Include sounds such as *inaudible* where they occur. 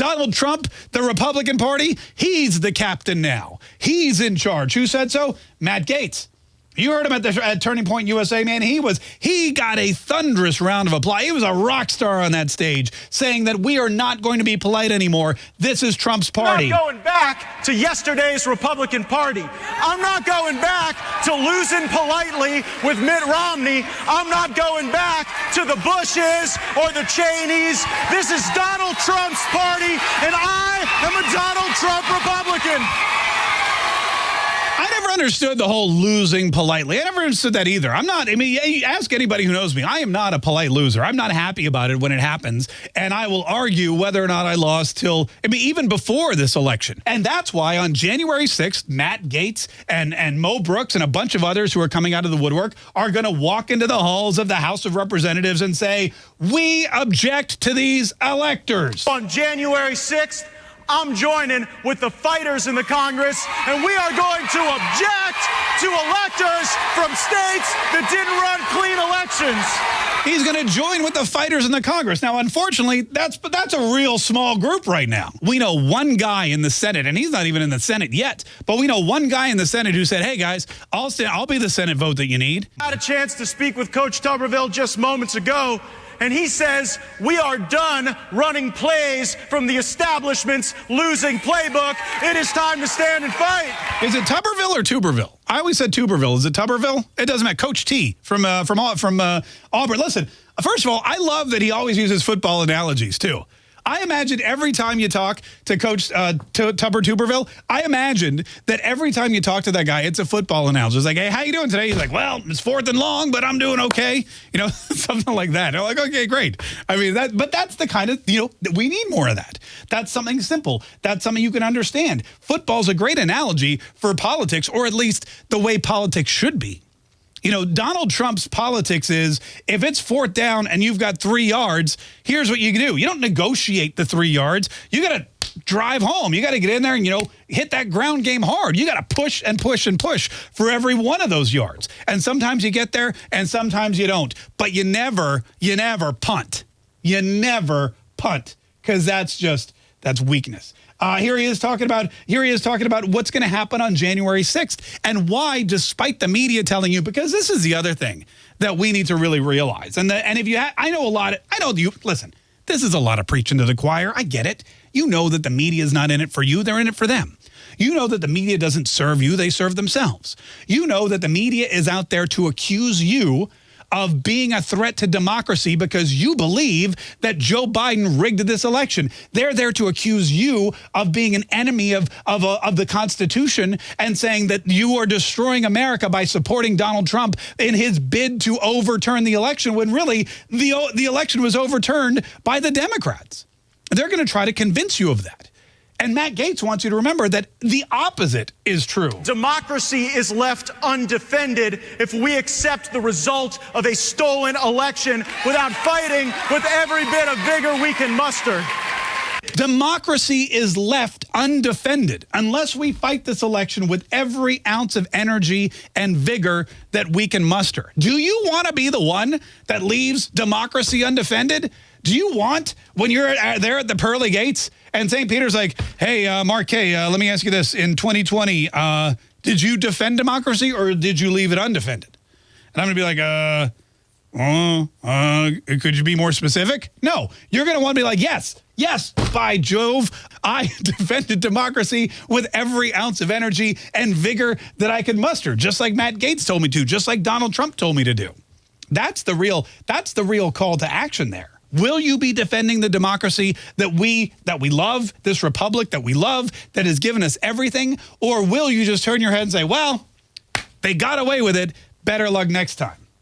Donald Trump, the Republican Party, he's the captain now. He's in charge. Who said so? Matt Gaetz. You heard him at the at Turning Point USA, man. He was he got a thunderous round of applause. He was a rock star on that stage, saying that we are not going to be polite anymore. This is Trump's party. I'm not going back to yesterday's Republican Party. I'm not going back to losing politely with Mitt Romney. I'm not going back to the Bushes or the Cheneys. This is Donald Trump's party, and I am a Donald Trump Republican understood the whole losing politely. I never understood that either. I'm not, I mean, ask anybody who knows me. I am not a polite loser. I'm not happy about it when it happens. And I will argue whether or not I lost till, I mean, even before this election. And that's why on January 6th, Matt Gaetz and, and Mo Brooks and a bunch of others who are coming out of the woodwork are going to walk into the halls of the House of Representatives and say, we object to these electors. On January 6th, I'm joining with the fighters in the Congress, and we are going to object to electors from states that didn't run clean elections. He's going to join with the fighters in the Congress. Now, unfortunately, that's but that's a real small group right now. We know one guy in the Senate, and he's not even in the Senate yet, but we know one guy in the Senate who said, hey, guys, I'll, stay, I'll be the Senate vote that you need. I had a chance to speak with Coach Tuberville just moments ago, and he says, We are done running plays from the establishment's losing playbook. It is time to stand and fight. Is it Tuberville or Tuberville? I always said Tuberville. Is it Tuberville? It doesn't matter. Coach T from uh, from from uh, Auburn. Listen, first of all, I love that he always uses football analogies too. I imagine every time you talk to Coach uh, Tupper Tuberville, I imagined that every time you talk to that guy, it's a football announcer. It's like, hey, how you doing today? He's like, well, it's fourth and long, but I'm doing okay. You know, *laughs* something like that. I'm like, okay, great. I mean, that, but that's the kind of, you know, we need more of that. That's something simple. That's something you can understand. Football's a great analogy for politics, or at least the way politics should be. You know, Donald Trump's politics is if it's fourth down and you've got three yards, here's what you do. You don't negotiate the three yards. You got to drive home. You got to get in there and, you know, hit that ground game hard. You got to push and push and push for every one of those yards. And sometimes you get there and sometimes you don't. But you never, you never punt. You never punt because that's just, that's weakness. Uh, here he is talking about here he is talking about what's going to happen on January 6th and why, despite the media telling you, because this is the other thing that we need to really realize. And the, and if you, I know a lot. Of, I know you. Listen, this is a lot of preaching to the choir. I get it. You know that the media is not in it for you; they're in it for them. You know that the media doesn't serve you; they serve themselves. You know that the media is out there to accuse you of being a threat to democracy because you believe that Joe Biden rigged this election. They're there to accuse you of being an enemy of, of, uh, of the Constitution and saying that you are destroying America by supporting Donald Trump in his bid to overturn the election when really the, the election was overturned by the Democrats. They're going to try to convince you of that. And Matt Gaetz wants you to remember that the opposite is true. Democracy is left undefended if we accept the result of a stolen election without fighting with every bit of vigor we can muster. Democracy is left undefended unless we fight this election with every ounce of energy and vigor that we can muster. Do you want to be the one that leaves democracy undefended? Do you want, when you're there at the pearly gates, and St. Peter's like, hey, uh, Mark K, uh, let me ask you this. In 2020, uh, did you defend democracy or did you leave it undefended? And I'm going to be like, uh, uh, uh, could you be more specific? No, you're going to want to be like, yes, yes, by Jove, I *laughs* defended democracy with every ounce of energy and vigor that I could muster, just like Matt Gaetz told me to, just like Donald Trump told me to do. That's the real, that's the real call to action there. Will you be defending the democracy that we that we love, this republic that we love, that has given us everything? Or will you just turn your head and say, well, they got away with it. Better luck next time.